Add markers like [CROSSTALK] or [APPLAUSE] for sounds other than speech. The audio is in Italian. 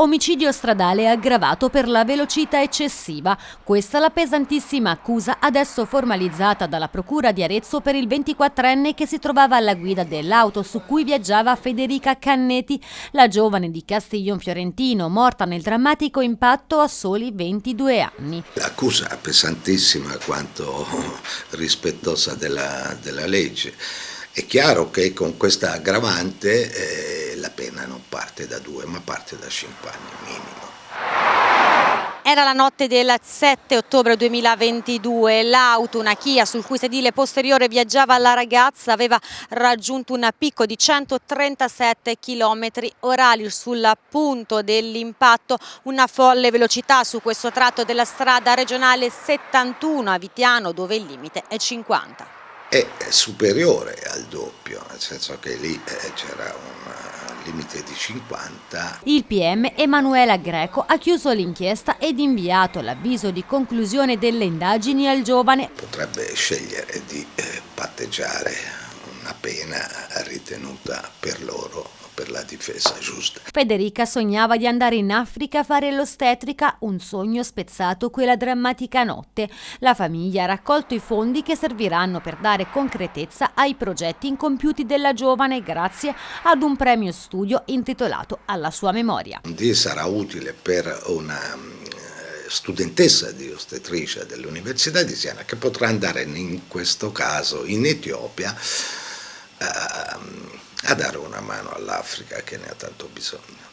Omicidio stradale aggravato per la velocità eccessiva. Questa la pesantissima accusa adesso formalizzata dalla Procura di Arezzo per il 24enne che si trovava alla guida dell'auto su cui viaggiava Federica Cannetti, la giovane di Castiglion Fiorentino, morta nel drammatico impatto a soli 22 anni. L'accusa è pesantissima quanto [LAUGHS] rispettosa della, della legge. È chiaro che con questa aggravante eh, la pena non parte da due ma parte da cinque anni minimo. Era la notte del 7 ottobre 2022, l'auto, una Kia sul cui sedile posteriore viaggiava la ragazza, aveva raggiunto un picco di 137 km orari. Sul punto dell'impatto, una folle velocità su questo tratto della strada regionale 71 a Vitiano dove il limite è 50 è superiore al doppio, nel senso che lì eh, c'era un limite di 50. Il PM Emanuela Greco ha chiuso l'inchiesta ed inviato l'avviso di conclusione delle indagini al giovane. Potrebbe scegliere di eh, patteggiare una pena ritenuta per loro difesa giusta. Federica sognava di andare in Africa a fare l'ostetrica, un sogno spezzato quella drammatica notte. La famiglia ha raccolto i fondi che serviranno per dare concretezza ai progetti incompiuti della giovane grazie ad un premio studio intitolato alla sua memoria. Sarà utile per una eh, studentessa di ostetricia dell'Università di Siena che potrà andare in questo caso in Etiopia a dare una mano all'Africa che ne ha tanto bisogno.